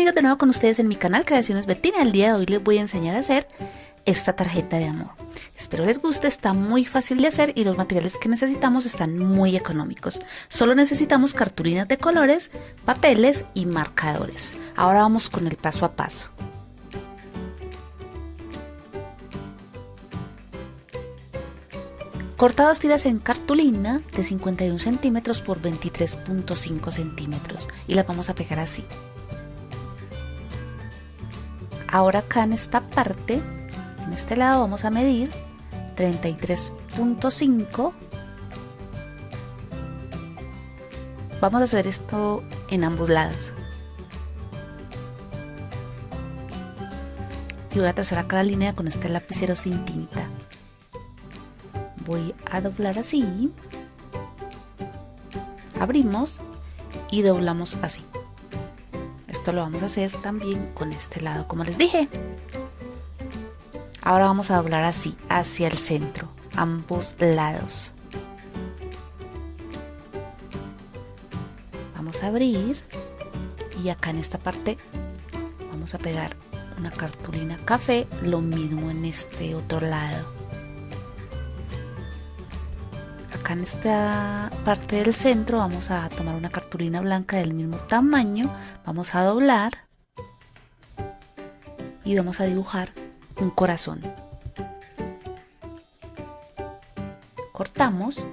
amigos, de nuevo con ustedes en mi canal Creaciones Bettina. El día de hoy les voy a enseñar a hacer esta tarjeta de amor. Espero les guste, está muy fácil de hacer y los materiales que necesitamos están muy económicos. Solo necesitamos cartulinas de colores, papeles y marcadores. Ahora vamos con el paso a paso. Corta dos tiras en cartulina de 51 centímetros por 23.5 centímetros y las vamos a pegar así. Ahora acá en esta parte, en este lado vamos a medir 33.5. Vamos a hacer esto en ambos lados. Y voy a trazar acá la línea con este lapicero sin tinta voy a doblar así abrimos y doblamos así esto lo vamos a hacer también con este lado como les dije. Ahora vamos a doblar así hacia el centro ambos lados. Vamos a abrir y acá en esta parte vamos a pegar una cartulina café lo mismo en este otro lado en esta parte del centro vamos a tomar una cartulina blanca del mismo tamaño, vamos a doblar y vamos a dibujar un corazón. Cortamos.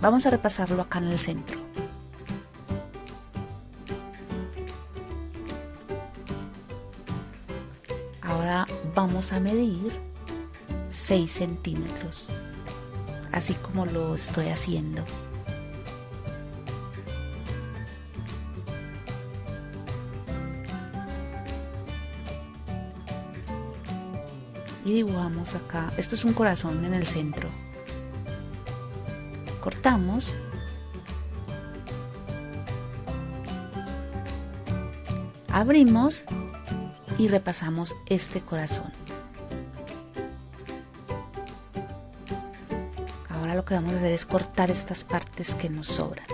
Vamos a repasarlo acá en el centro. A medir 6 centímetros, así como lo estoy haciendo. Y dibujamos acá, esto es un corazón en el centro. Cortamos abrimos y repasamos este corazón. Lo que vamos a hacer es cortar estas partes que nos sobran.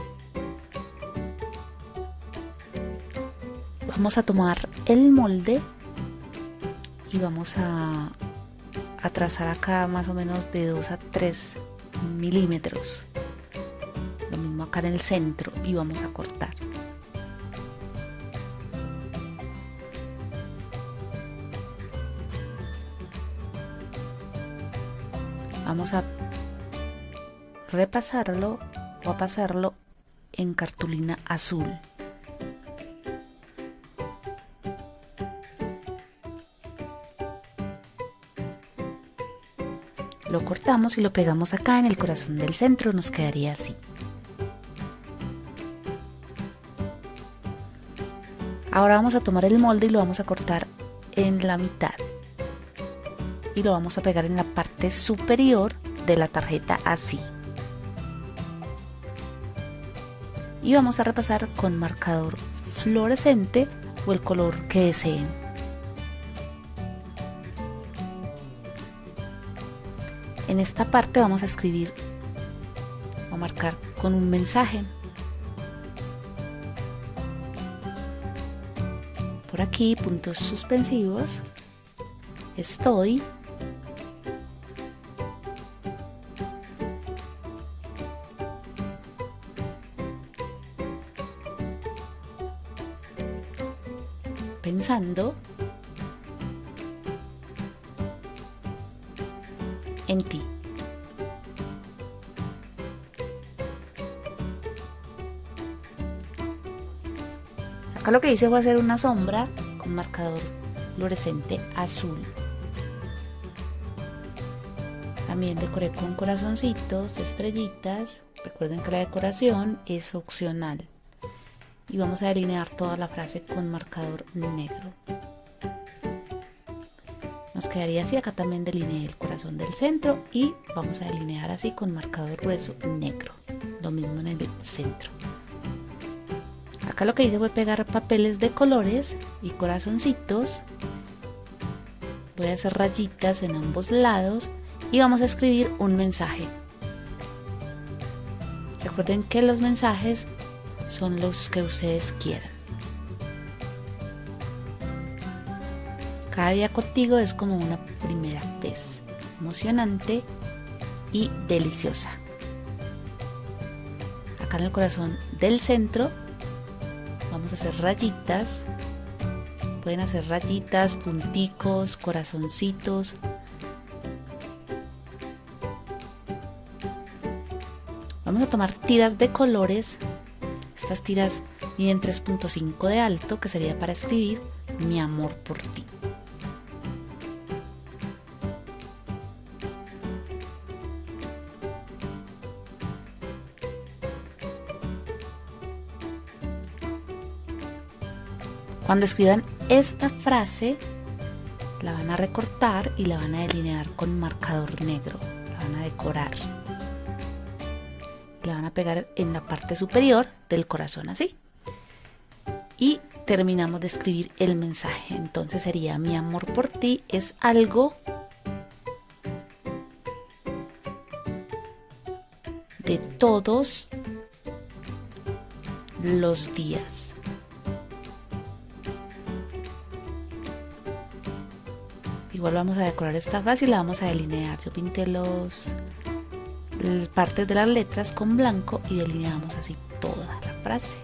Vamos a tomar el molde y vamos a, a trazar acá más o menos de 2 a 3 milímetros. Lo mismo acá en el centro y vamos a cortar. vamos a repasarlo o a pasarlo en cartulina azul. Lo cortamos y lo pegamos acá en el corazón del centro, nos quedaría así. Ahora vamos a tomar el molde y lo vamos a cortar en la mitad y lo vamos a pegar en la parte superior de la tarjeta así. Y vamos a repasar con marcador fluorescente o el color que deseen. En esta parte vamos a escribir o marcar con un mensaje. Por aquí puntos suspensivos. Estoy pensando en ti. Acá lo que hice fue hacer una sombra con marcador fluorescente azul. También decoré con corazoncitos, estrellitas. Recuerden que la decoración es opcional y vamos a delinear toda la frase con marcador negro. Nos quedaría así, acá también delineé el corazón del centro y vamos a delinear así con marcador grueso negro, lo mismo en el centro. Acá lo que hice fue pegar papeles de colores y corazoncitos. Voy a hacer rayitas en ambos lados y vamos a escribir un mensaje Recuerden que los mensajes son los que ustedes quieran. Cada día contigo es como una primera vez, emocionante y deliciosa. Acá en el corazón del centro vamos a hacer rayitas. Pueden hacer rayitas, punticos, corazoncitos. Vamos a tomar tiras de colores. Estas tiras miden 3.5 de alto, que sería para escribir mi amor por ti. Cuando escriban esta frase, la van a recortar y la van a delinear con marcador negro. La van a decorar. Pegar en la parte superior del corazón así. Y terminamos de escribir el mensaje. Entonces sería mi amor por ti es algo de todos los días. Igual vamos a decorar esta frase y la vamos a delinear. Yo pinté los partes de las letras con blanco y delineamos así toda la frase.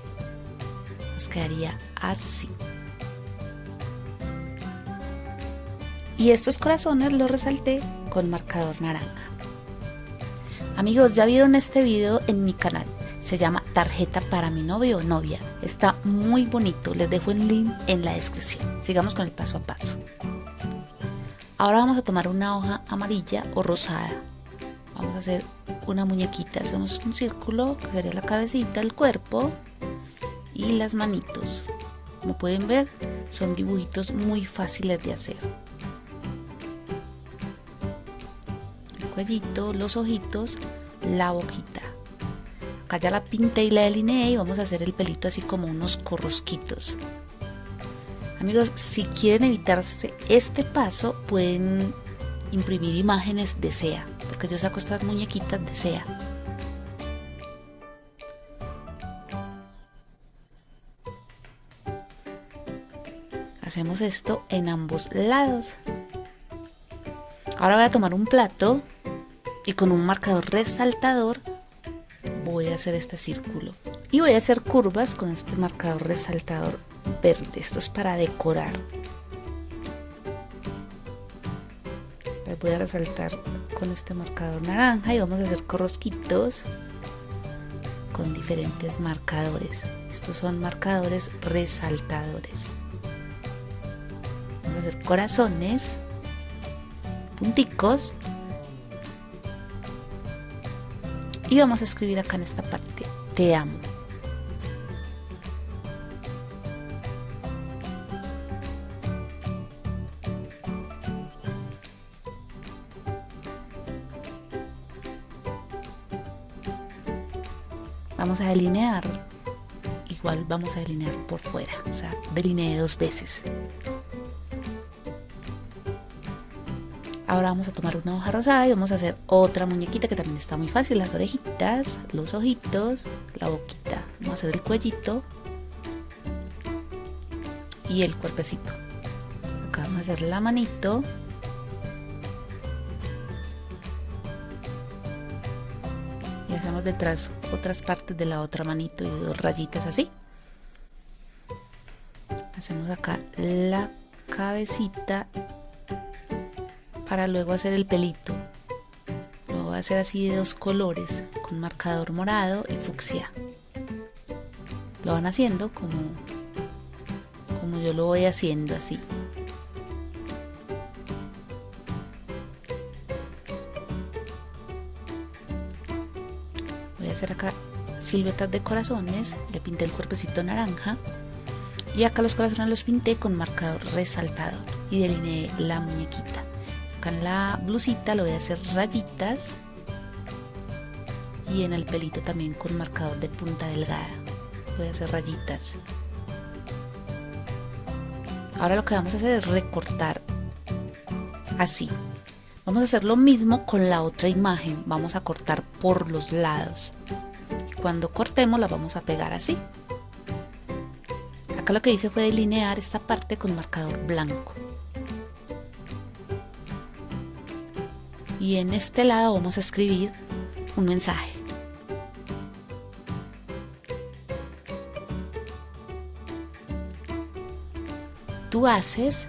Nos quedaría así. Y estos corazones los resalté con marcador naranja. Amigos, ya vieron este video en mi canal. Se llama Tarjeta para mi novio o novia. Está muy bonito. Les dejo el link en la descripción. Sigamos con el paso a paso. Ahora vamos a tomar una hoja amarilla o rosada. Vamos a hacer una muñequita. Hacemos un círculo que sería la cabecita, el cuerpo y las manitos. Como pueden ver, son dibujitos muy fáciles de hacer. El cuellito, los ojitos, la boquita. Acá ya la pinté y la delineé y vamos a hacer el pelito así como unos corrosquitos. Amigos, si quieren evitarse este paso, pueden imprimir imágenes de SEA, porque yo saco estas muñequitas de SEA. Hacemos esto en ambos lados. Ahora voy a tomar un plato y con un marcador resaltador voy a hacer este círculo. Y voy a hacer curvas con este marcador resaltador verde. Esto es para decorar. Voy a resaltar con este marcador naranja y vamos a hacer corrosquitos con diferentes marcadores. Estos son marcadores resaltadores. Vamos a hacer corazones, punticos y vamos a escribir acá en esta parte, te amo. Vamos a delinear igual vamos a delinear por fuera o sea delineé dos veces. Ahora vamos a tomar una hoja rosada y vamos a hacer otra muñequita que también está muy fácil las orejitas los ojitos la boquita vamos a hacer el cuellito y el cuerpecito. Acá vamos a hacer la manito detrás otras partes de la otra manito y dos rayitas así. Hacemos acá la cabecita para luego hacer el pelito. Lo voy a hacer así de dos colores con marcador morado y fucsia. Lo van haciendo como como yo lo voy haciendo así siluetas de corazones, le pinté el cuerpecito naranja y acá los corazones los pinté con marcador resaltador y delineé la muñequita. Acá en la blusita lo voy a hacer rayitas y en el pelito también con marcador de punta delgada. Voy a hacer rayitas. Ahora lo que vamos a hacer es recortar así. Vamos a hacer lo mismo con la otra imagen. Vamos a cortar por los lados cuando cortemos la vamos a pegar así. Acá lo que hice fue delinear esta parte con marcador blanco. Y en este lado vamos a escribir un mensaje. Tú haces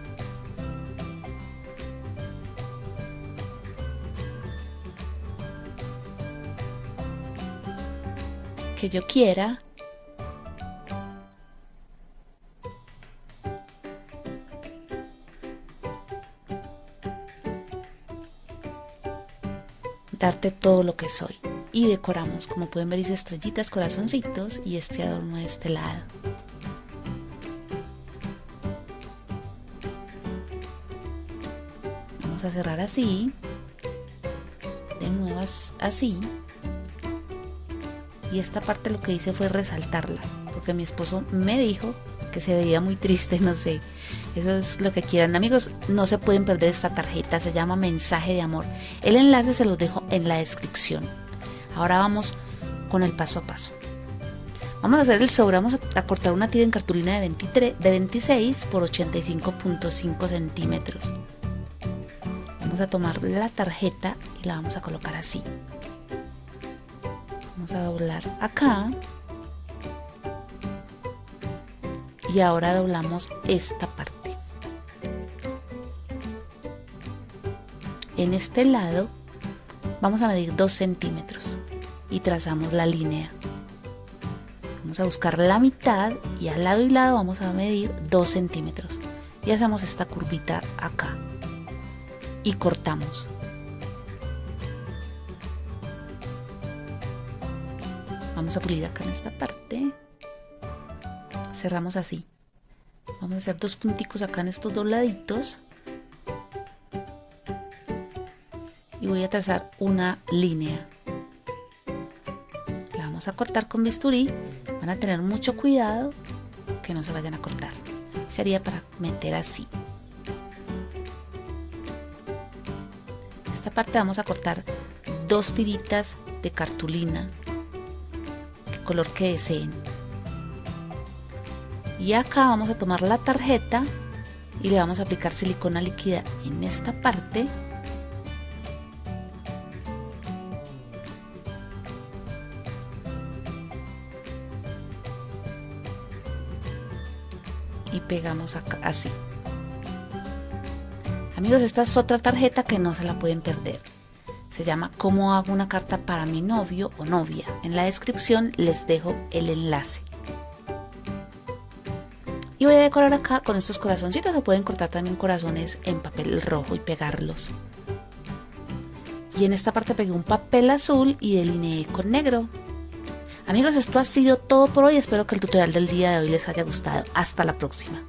que yo quiera darte todo lo que soy. Y decoramos, como pueden ver, hice estrellitas, corazoncitos y este adorno de este lado. Vamos a cerrar así. De nuevo así. Y esta parte lo que hice fue resaltarla, porque mi esposo me dijo que se veía muy triste, no sé. Eso es lo que quieran. Amigos, no se pueden perder esta tarjeta, se llama Mensaje de Amor. El enlace se los dejo en la descripción. Ahora vamos con el paso a paso. Vamos a hacer el sobre, vamos a cortar una tira en cartulina de, 23, de 26 por 85.5 centímetros. Vamos a tomar la tarjeta y la vamos a colocar así. Vamos a doblar acá. Y ahora doblamos esta parte. En este lado vamos a medir 2 centímetros y trazamos la línea. Vamos a buscar la mitad y al lado y lado vamos a medir 2 centímetros. Y hacemos esta curvita acá. Y cortamos vamos a pulir acá en esta parte. Cerramos así. Vamos a hacer dos punticos acá en estos dos laditos. Y voy a trazar una línea. La vamos a cortar con bisturí. Van a tener mucho cuidado que no se vayan a cortar. Sería para meter así. Esta parte vamos a cortar dos tiritas de cartulina color que deseen. Y acá vamos a tomar la tarjeta y le vamos a aplicar silicona líquida en esta parte. Y pegamos acá así. Amigos esta es otra tarjeta que no se la pueden perder se llama cómo hago una carta para mi novio o novia en la descripción les dejo el enlace y voy a decorar acá con estos corazoncitos. Se pueden cortar también corazones en papel rojo y pegarlos. Y en esta parte pegué un papel azul y delineé con negro. Amigos, esto ha sido todo por hoy. Espero que el tutorial del día de hoy les haya gustado. Hasta la próxima.